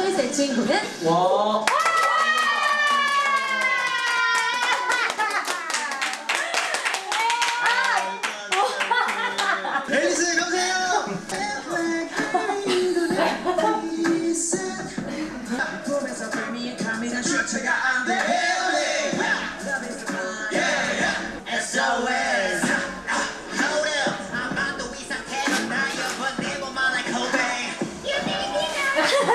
초이스의 주인공은 와. 와.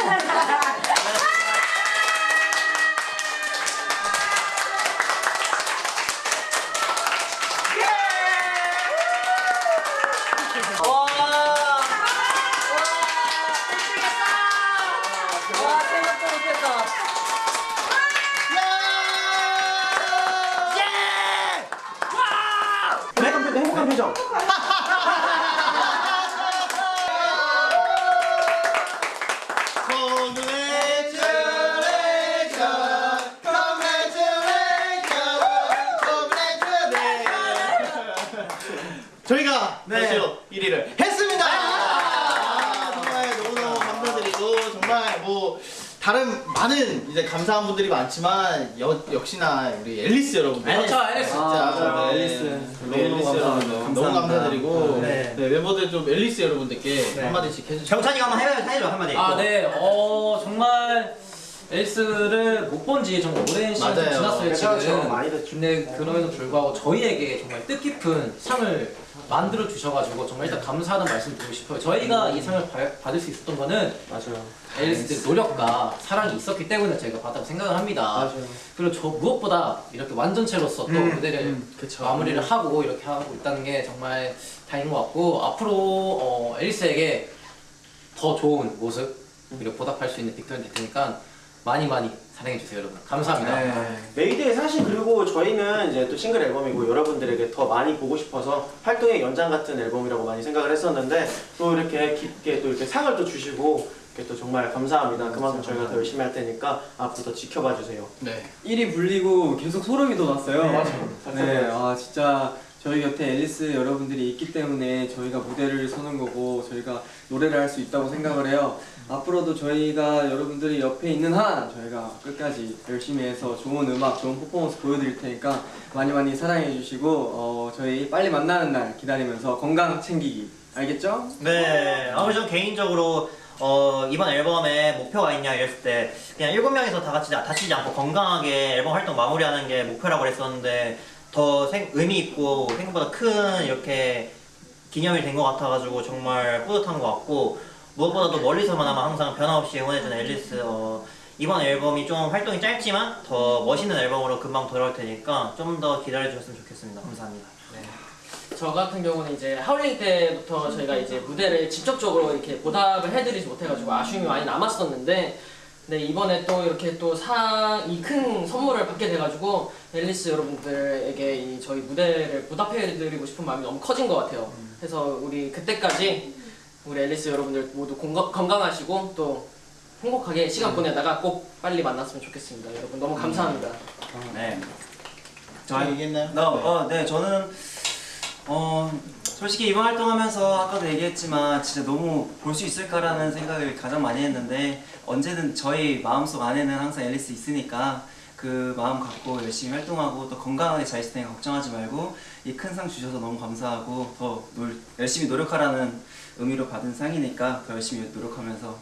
와, 생각도 못했다. 행복한 표정, 행복한 표정. 저희가 네. 벌써 1위를 했습니다. 아, 정말 너무너무 감사드리고 정말 뭐 다른 많은 이제 감사한 분들이 많지만 여, 역시나 우리 앨리스 여러분들 그렇죠, 앨리스. 진짜 맞아요. 네, 앨리스. 우리 앨리스 너무너무 여러분들 감사합니다. 너무 감사드리고 네. 네, 멤버들 좀 앨리스 여러분들께 네. 한마디씩 해주시죠. 정찬이가 한번 해봐요, 해줘 한마디. 아, 네. 어, 정말 앨리스를 못 본 지 정말 오랜 시간이 맞아요. 지났어요, 그렇죠, 지금. 많이 됐죠. 근데 그럼에도 불구하고 저희에게 정말 뜻깊은 상을 만들어 주셔가지고 정말 일단 감사하는 말씀 드리고 싶어요. 저희가 이 상을 받- 받을 수 있었던 거는 맞아요. 앨리스의 노력과 사랑이 있었기 때문에 저희가 받았다고 생각을 합니다. 맞아요. 그리고 저 무엇보다 이렇게 완전체로서 또 음, 무대를 음, 그쵸. 마무리를 하고 이렇게 하고 있다는 게 정말 다행인 것 같고 앞으로 어, 앨리스에게 더 좋은 모습 그리고 보답할 수 있는 빅톤이 될 테니까 많이 많이 사랑해 주세요 여러분 감사합니다. 네. 메이데이 사실 그리고 저희는 이제 또 싱글 앨범이고 여러분들에게 더 많이 보고 싶어서 활동의 연장 같은 앨범이라고 많이 생각을 했었는데 또 이렇게 깊게 또 이렇게 상을 또 주시고 이렇게 또 정말 감사합니다. 그만큼 저희가 더 열심히 할 테니까 앞으로 더 지켜봐 주세요. 네. 1위 불리고 계속 소름이 돋았어요. 네, 아 진짜 저희 곁에 앨리스 여러분들이 있기 때문에 저희가 무대를 서는 거고 저희가 노래를 할 수 있다고 생각을 해요. 앞으로도 저희가 여러분들이 옆에 있는 한 저희가 끝까지 열심히 해서 좋은 음악, 좋은 퍼포먼스 보여드릴 테니까 많이 많이 사랑해 주시고 어, 저희 빨리 만나는 날 기다리면서 건강 챙기기 알겠죠? 네, 아무리 전 개인적으로 어, 이번 앨범에 목표가 있냐 이랬을 때 그냥 일곱 명이서 다 같이 다치지 않고 건강하게 앨범 활동 마무리하는 게 목표라고 그랬었는데 더 생- 의미 있고 생각보다 큰 이렇게 기념이 된 것 같아가지고 정말 뿌듯한 것 같고 무엇보다도 멀리서만 항상 변함없이 응원해주는 앨리스 어, 이번 앨범이 좀 활동이 짧지만 더 멋있는 앨범으로 금방 돌아올 테니까 좀 더 기다려주셨으면 좋겠습니다. 감사합니다. 저 같은 경우는 이제 하울링 때부터 저희가 이제 무대를 직접적으로 이렇게 보답을 해드리지 못해가지고 아쉬움이 많이 남았었는데 네 이번에 또 이렇게 또 상 이 큰 선물을 받게 돼가지고 앨리스 여러분들에게 이 저희 무대를 보답해드리고 싶은 마음이 너무 커진 것 같아요. 그래서 우리 그때까지 우리 앨리스 여러분들 모두 건강, 건강하시고 또 행복하게 시간 보내다가 꼭 빨리 만났으면 좋겠습니다. 여러분 너무 감사합니다. 네. 저 얘기했나요? 나, 어, 네, 저는 어 솔직히 이번 활동하면서 아까도 얘기했지만 진짜 너무 볼 수 있을까라는 생각을 가장 많이 했는데 언제든 저희 마음속 안에는 항상 앨리스 있으니까 그 마음 갖고 열심히 활동하고 또 건강하게 잘 있을 테니까 걱정하지 말고 이 큰 상 주셔서 너무 감사하고 더 놀- 열심히 노력하라는 의미로 받은 상이니까 더 열심히 노력하면서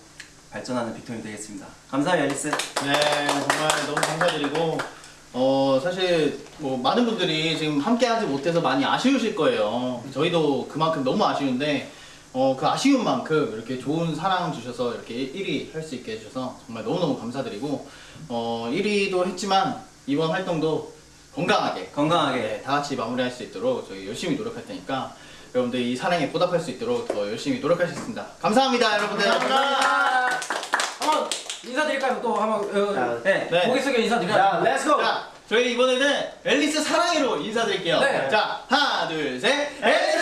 발전하는 빅톤이 되겠습니다. 감사해요 앨리스. 네, 정말 너무 감사드리고 어 사실 뭐 많은 분들이 지금 함께 하지 못해서 많이 아쉬우실 거예요. 저희도 그만큼 너무 아쉬운데 어 그 아쉬운 만큼 이렇게 좋은 사랑 주셔서 이렇게 1위 할 수 있게 해주셔서 정말 너무너무 감사드리고 어 1위도 했지만 이번 활동도 건강하게 건강하게. 네, 다 같이 마무리할 수 있도록 저희 열심히 노력할 테니까 여러분들 이 사랑에 보답할 수 있도록 더 열심히 노력하겠습니다. 감사합니다, 여러분들. 한번 인사드릴까요? 또 한번 어, 네. 네. 고개 숙여 인사드려요. 자, let's go. 자, 저희 이번에는 앨리스 사랑해로 인사드릴게요. 네. 자, 하나, 둘, 셋. 앨리스